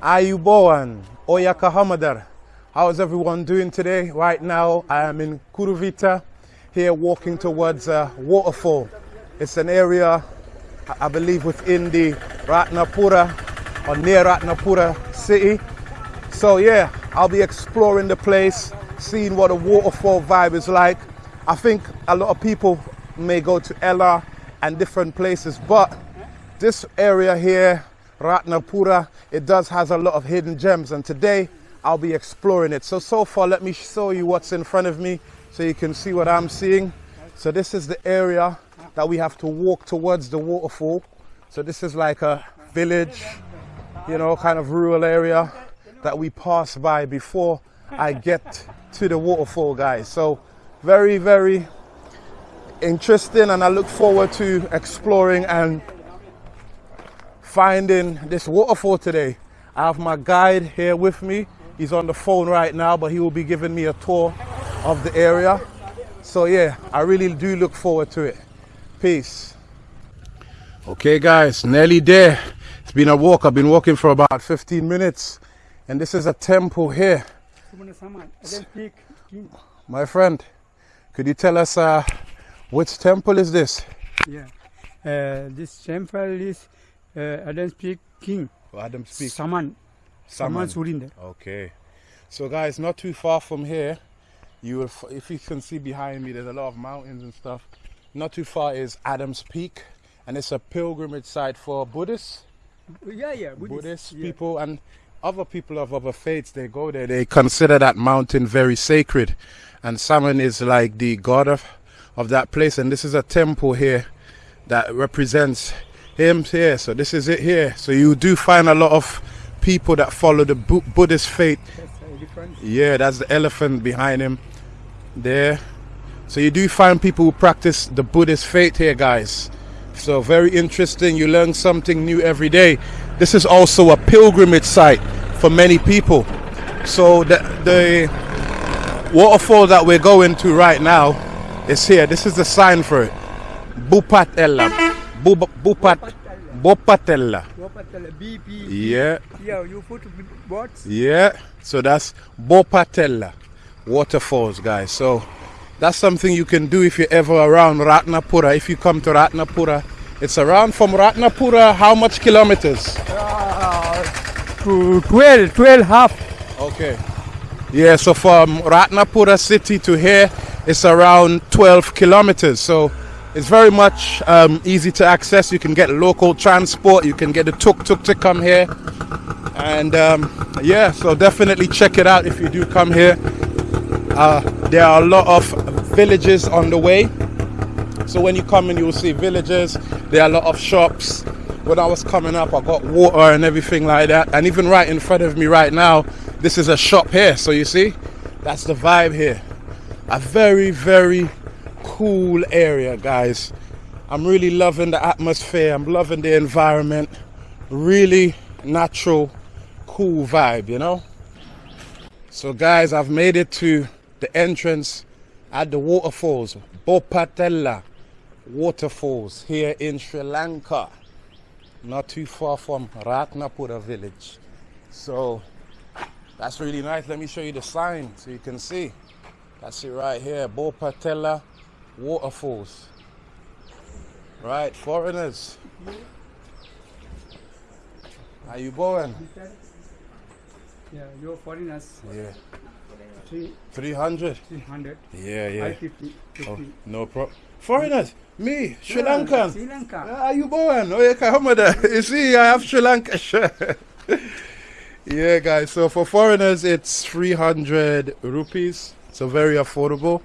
Ayubowan, Oyaka Hamadar. How is everyone doing today? Right now, I am in Kuruvita, here walking towards a waterfall. It's an area, I believe, within the Ratnapura or near Ratnapura city. So yeah, I'll be exploring the place, seeing what a waterfall vibe is like. I think a lot of people may go to Ella and different places, but this area here, Ratnapura, it does has a lot of hidden gems, and today I'll be exploring it. So so far, let me show you what's in front of me, so you can see what I'm seeing. So this is the area that we have to walk towards the waterfall. So this is like a village, you know, kind of rural area that we pass by before I get to the waterfall, guys. So very, very interesting, and I look forward to exploring and finding this waterfall today. I have my guide here with me. He's on the phone right now, but he will be giving me a tour of the area. So yeah, I really do look forward to it. Peace. Okay, guys, nearly there. It's been a walk. I've been walking for about 15 minutes, and this is a temple here. My friend, could you tell us uh, which temple is this? Yeah. Uh, this temple is uh, Adams Peak King. Adams Peak. Saman. Saman Surinder. Okay. So, guys, not too far from here, you will, if you can see behind me, there's a lot of mountains and stuff. Not too far is Adams Peak, and it's a pilgrimage site for Buddhists, Yeah, yeah. Buddhist yeah. people, and other people of other faiths. They go there. They consider that mountain very sacred, and Saman is like the god of of that place. And this is a temple here that represents him here. So this is it here. So you do find a lot of people that follow the Bu- Buddhist faith yeah, that's the elephant behind him there. So you do find people who practice the Buddhist faith here, guys. So very interesting. You learn something new every day. This is also a pilgrimage site for many people. So the the waterfall that we're going to right now is here. This is the sign for it. Bupatella. Bup- Bupat Bopatella. Wapatala, BP. Yeah. Yeah, you put words. Yeah, so that's Bopatella waterfalls, guys. So that's something you can do if you're ever around Ratnapura. If you come to Ratnapura, it's around from Ratnapura. How much kilometers? Uh, to 12, 12 half. Okay. Yeah, so from Ratnapura city to here, it's around 12 kilometers. So it's very much um, easy to access. You can get local transport. You can get the tuk tuk to come here. And um, yeah, so definitely check it out if you do come here. Uh, there are a lot of villages on the way. So when you come in, you'll see villages. There are a lot of shops. When I was coming up, I got water and everything like that. And even right in front of me right now, this is a shop here. So you see, that's the vibe here. A very, very cool area, guys. I'm really loving the atmosphere. I'm loving the environment. Really natural, cool vibe, you know? So, guys, I've made it to the entrance at the waterfalls, Bopatella Waterfalls here in Sri Lanka, not too far from Ratnapura village. So, that's really nice. Let me show you the sign so you can see. That's it right here, Bopatella Waterfalls. Right, foreigners. Are you born? Yeah, you're foreigners. Yeah, Three, 300. 300. Yeah, yeah. 550. 50. Oh, no problem. Foreigners, me, Sri Yeah, Lankan. Sri Lanka. How you born? Oh, yeah. You see, I have Sri Lanka yeah, guys. So for foreigners, it's 300 rupees. So very affordable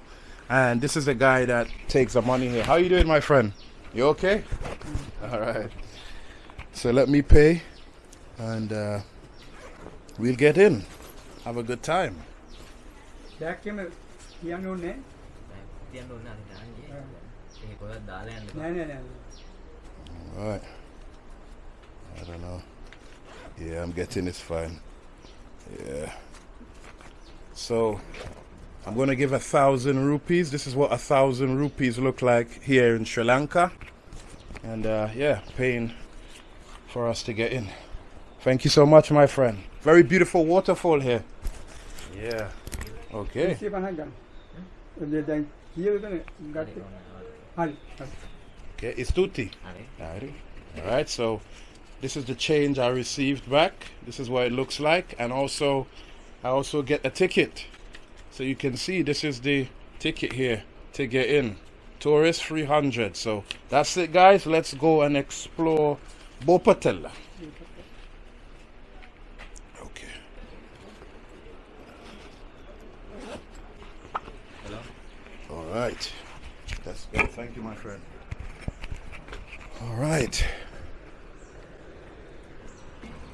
And this is the guy that takes the money here. How you doing, my friend? You okay? All right. So let me pay, and uh, we'll get in. Have a good time. Back camera. පියන්නෝ නෑ තියන්න ඕන අද දාන්නේ. ඒක පොඩක් දාලා යන්න. නෑ නෑ නෑ All right. I don't know. Yeah, I'm getting this fine. Yeah. So I'm going to give a thousand rupees. This is what a thousand rupees look like here in Sri Lanka. And uh, yeah, paying for us to get in. Thank you so much, my friend. Very beautiful waterfall here. Yeah. Okay. Okay, it's tutti. All right, so this is the change I received back. This is what it looks like. And also, I also get a ticket. So you can see this is the ticket here to get in. Tourist 300. So that's it, guys. Let's go and explore Bopatella. Okay. hello All right. Let's go. Thank you, my friend. All right.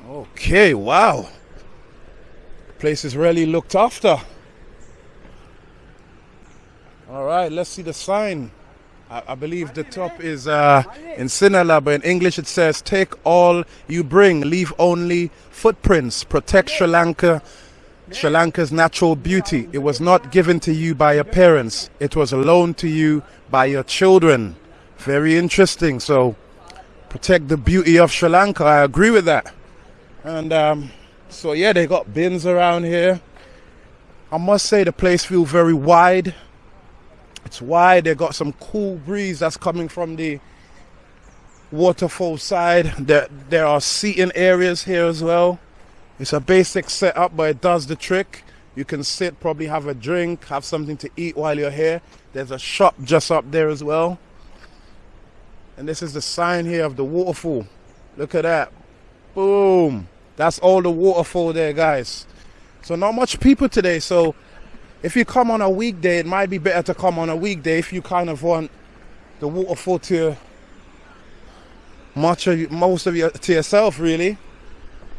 Okay, wow. Place is really looked after. All right, let's see the sign. I, I believe the top is uh, in Sinhala, but in English it says, Take all you bring, leave only footprints, protect Sri Lanka Sri Lanka's natural beauty. It was not given to you by your parents, it was loaned to you by your children. Very interesting. So, protect the beauty of Sri Lanka. I agree with that. And um, so, yeah, they got bins around here. I must say, the place feels very wide. It's wide. They got some cool breeze that's coming from the waterfall side. There, there are seating areas here as well. It's a basic setup, but it does the trick. You can sit, probably have a drink, have something to eat while you're here. There's a shop just up there as well. And this is the sign here of the waterfall. Look at that. Boom. That's all the waterfall there, guys. So not much people today. So if you come on a weekday, it might be better to come on a weekday if you kind of want the waterfall to much of most of you to yourself, really.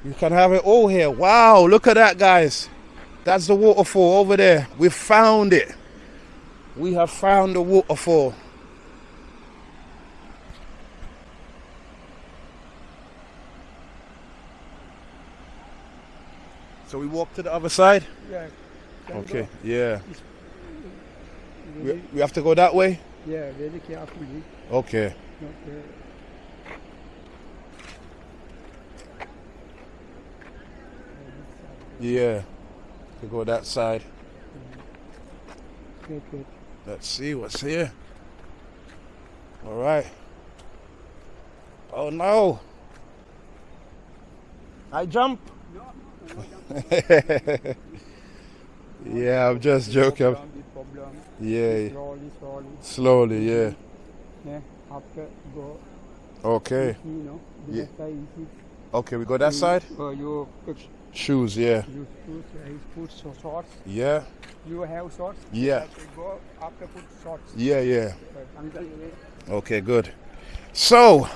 You can have it all here. Wow, look at that, guys. That's the waterfall over there. We found it. We have found the waterfall. So we walk to the other side? Yeah. Okay, yeah. We, we have to go that way? Yeah, very carefully. Okay. Yeah. To go that side. wait, wait. Let's see what's here. All right. Oh no. I jump. yeah, I'm just joking. Problem, problem. Yeah, Slowly, slowly. slowly, yeah. Yeah. After go, Okay. you know, Yeah. the side easy. Okay, we go that side? Uh, you put Shoes, yeah. you put, uh, you put so shorts. Yeah. You have shorts. Yeah. Okay, go after put shorts. Yeah, yeah. But uncle, wait. Okay, good. So,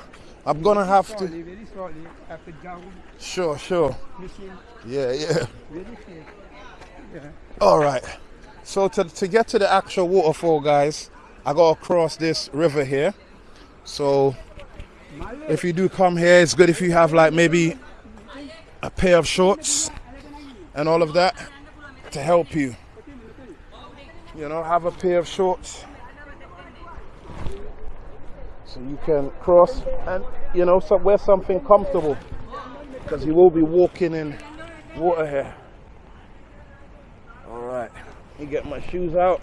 I'm gonna have to. slowly, very slowly. After down Sure, sure. machine, Yeah, yeah. very safe. Yeah. All right. So to to get to the actual waterfall, guys, I gotta cross this river here. So if you do come here, it's good if you have like maybe a pair of shorts and all of that to help you. You know, have a pair of shorts so you can cross and you know so wear something comfortable because you will be walking in water here. All right, let me get my shoes out.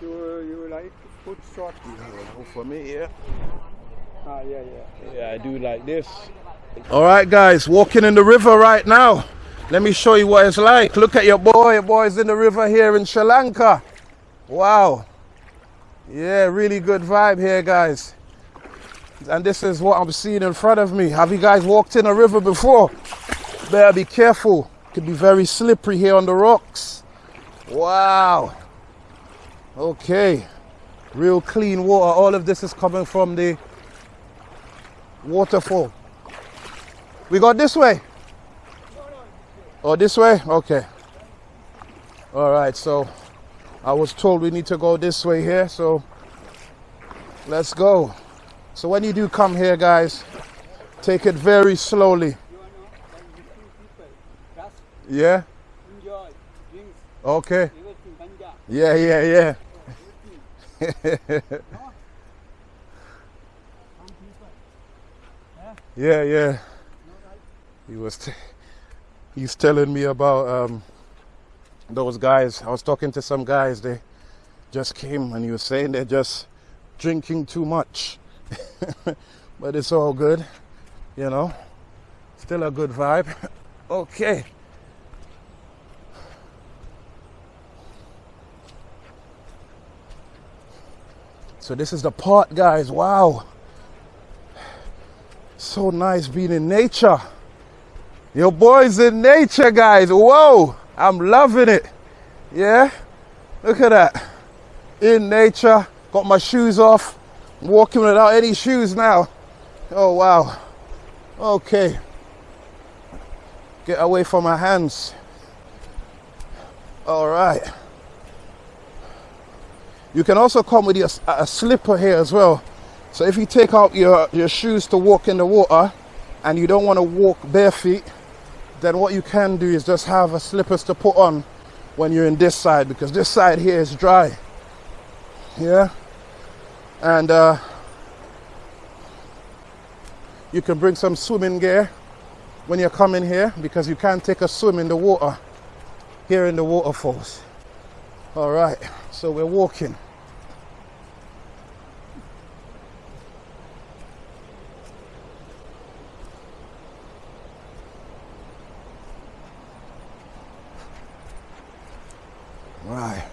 You you like put shorts. Go for me, yeah. Ah, yeah, yeah. Yeah, I do like this. All right, guys, walking in the river right now. Let me show you what it's like. Look at your boy. Your boy's in the river here in Sri Lanka. Wow. Yeah, really good vibe here, guys. And this is what I'm seeing in front of me. Have you guys walked in a river before? Better be careful. Could be very slippery here on the rocks. Wow. Okay. Real clean water. All of this is coming from the waterfall. We got this way? Oh, this way? Okay. All right, so I was told we need to go this way here, so let's go. So when you do come here, guys, take it very slowly. Yeah? enjoy, Okay. Yeah, yeah, yeah. Yeah, yeah. he was he's telling me about um, those guys. I was talking to some guys. They just came and he was saying they're just drinking too much. but it's all good, you know. Still a good vibe. okay. So this is the part, guys. Wow. So nice being in nature. Your boy's in nature, guys. Whoa. I'm loving it. Yeah. Look at that. In nature. Got my shoes off. Walking without any shoes now. Oh, wow. Okay. Get away from my hands. All right. You can also come with your, a slipper here as well. So if you take out your, your shoes to walk in the water and you don't want to walk bare feet, then what you can do is just have a slippers to put on when you're in this side because this side here is dry. Yeah. And uh, you can bring some swimming gear when you're coming here because you can't take a swim in the water here in the waterfalls. All right, so we're walking. Right.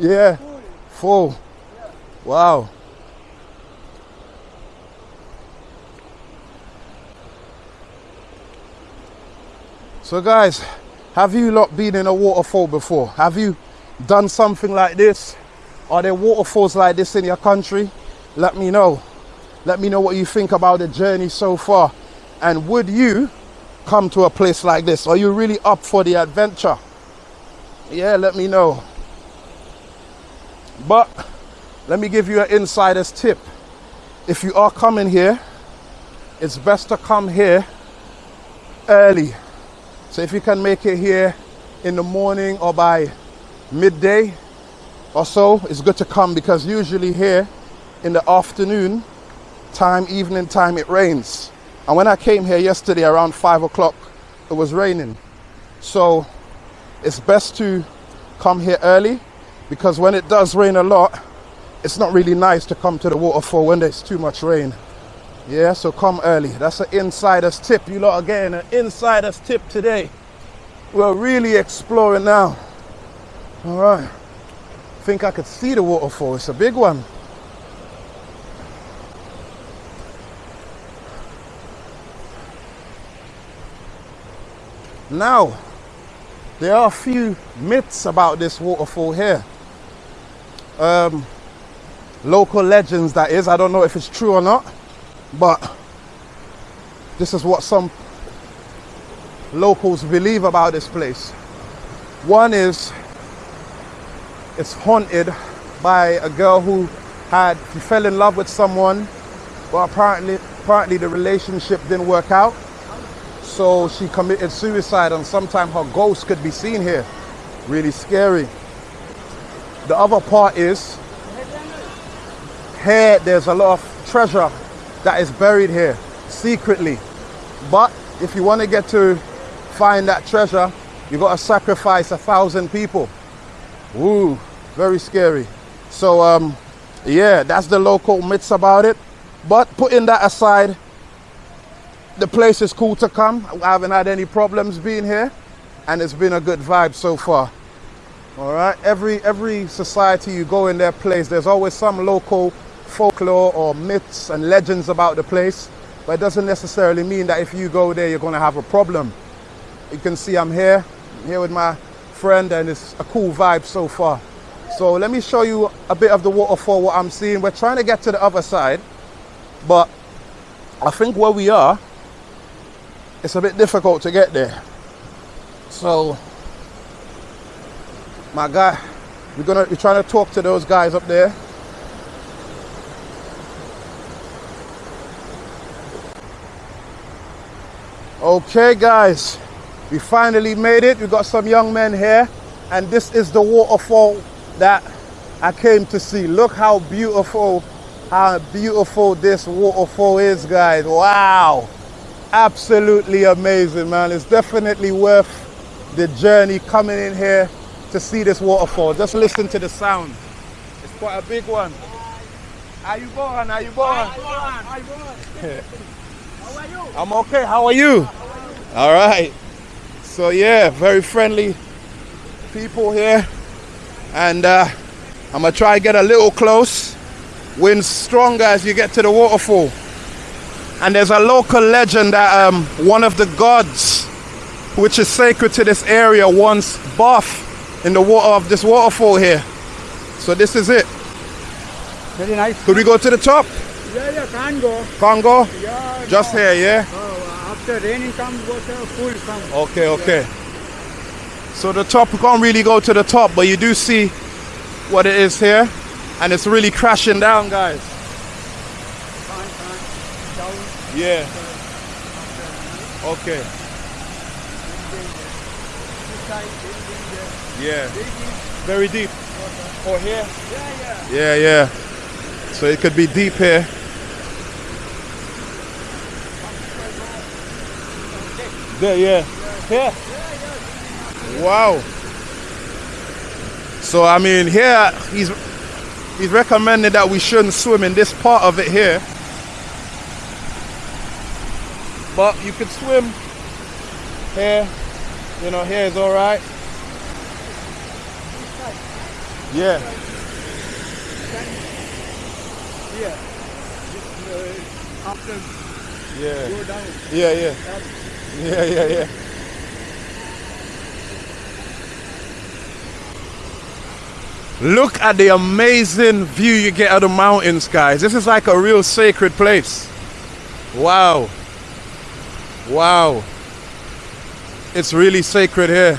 Yeah. Full. Wow. So guys, have you lot been in a waterfall before? Have you done something like this? Are there waterfalls like this in your country? Let me know. Let me know what you think about the journey so far. And would you come to a place like this? Are you really up for the adventure? Yeah, let me know. But let me give you an insider's tip. If you are coming here, it's best to come here early. So if you can make it here in the morning or by midday or so, it's good to come because usually here in the afternoon time, evening time, it rains. And when I came here yesterday around five o'clock, it was raining. So it's best to come here early because when it does rain a lot, it's not really nice to come to the waterfall when there's too much rain. Yeah, so come early. That's an insider's tip. You lot are getting an insider's tip today. We're really exploring now. All right. I Think I could see the waterfall. It's a big one. Now, there are a few myths about this waterfall here. Um, local legends, that is. I don't know if it's true or not, but this is what some locals believe about this place. One is it's haunted by a girl who had she fell in love with someone, but apparently apparently the relationship didn't work out. So she committed suicide and sometimes her ghost could be seen here. Really scary. The other part is here there's a lot of treasure that is buried here secretly. But if you want to get to find that treasure, you've got to sacrifice a thousand people. Ooh, very scary. So, um, yeah, that's the local myths about it. But putting that aside, the place is cool to come. I haven't had any problems being here, and it's been a good vibe so far. All right, every every society you go in their place, there's always some local folklore or myths and legends about the place, but it doesn't necessarily mean that if you go there, you're going to have a problem. You can see I'm here, I'm here with my friend, and it's a cool vibe so far. So let me show you a bit of the waterfall, what I'm seeing. We're trying to get to the other side, but I think where we are, it's a bit difficult to get there. So, my guy, we're gonna we're trying to talk to those guys up there. Okay, guys, we finally made it. We got some young men here, and this is the waterfall that I came to see. Look how beautiful, how beautiful this waterfall is, guys. Wow, absolutely amazing, man. It's definitely worth the journey coming in here to see this waterfall. Just listen to the sound. It's quite a big one. How you born? How you born? I'm okay. How are you? All right. So yeah, very friendly people here, and uh, I'm gonna try to get a little close. Wind stronger as you get to the waterfall. And there's a local legend that um, one of the gods, which is sacred to this area, once bathed in the water of this waterfall here. So this is it. Very nice. Could we go to the top? Yeah, yeah, can't go. Congo? Yeah, Just no. here, yeah? Oh, after raining come, water full come. Okay, okay. So the top, we can't really go to the top, but you do see what it is here. And it's really crashing down, guys. Can't, can't. Down. Yeah. Okay. This side, very danger. Yeah. Very deep. Or here? Yeah, yeah. Yeah, yeah. So it could be deep here. There, yeah. Here. Wow. So I mean, here he's he's recommended that we shouldn't swim in this part of it here. But you could swim here. You know, here is all Yeah. Uh, after Yeah. go down. Yeah, yeah. Yeah, yeah, yeah. Look at the amazing view you get of the mountains, guys. This is like a real sacred place. Wow. Wow. It's really sacred here.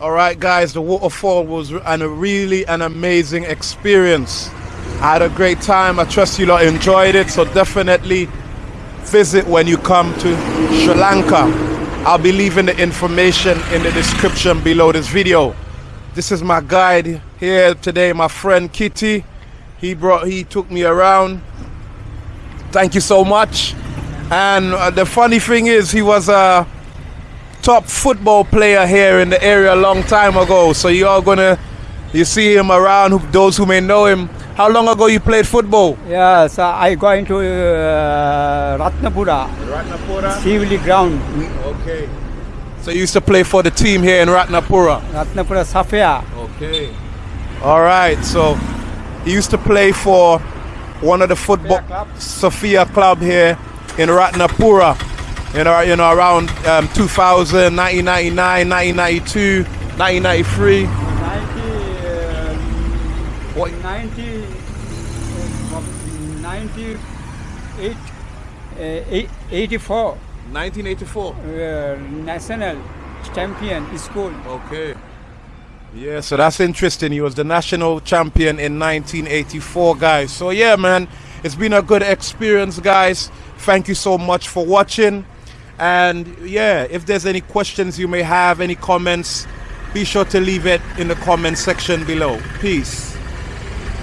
All right, guys, the waterfall was a really an amazing experience. I had a great time. I trust you lot enjoyed it. So definitely visit when you come to Sri Lanka. I'll be leaving the information in the description below this video. This is my guide here today, my friend Kitty. He brought, he took me around. Thank you so much. And uh, the funny thing is, he was a top football player here in the area a long time ago. So you are gonna, you see him around. who- Those who may know him. How long ago you played football? yeah, so I going to uh, Ratnapura, Ratnapura. Sivli ground. Okay. So you used to play for the team here in Ratnapura. Ratnapura Safia. Okay. All right. So he used to play for one of the football Club. Sophia Club here in Ratnapura. You know, you know around um, 2000, 1999, 1992, 1993. 90, uh, What? 90, uh, 98, uh, 84 1984. uh, national champion school. Okay. Yeah, so that's interesting. He was the national champion in 1984, guys. So yeah, man, it's been a good experience, guys. Thank you so much for watching. And yeah, if there's any questions you may have, any comments, be sure to leave it in the comment section below. Peace.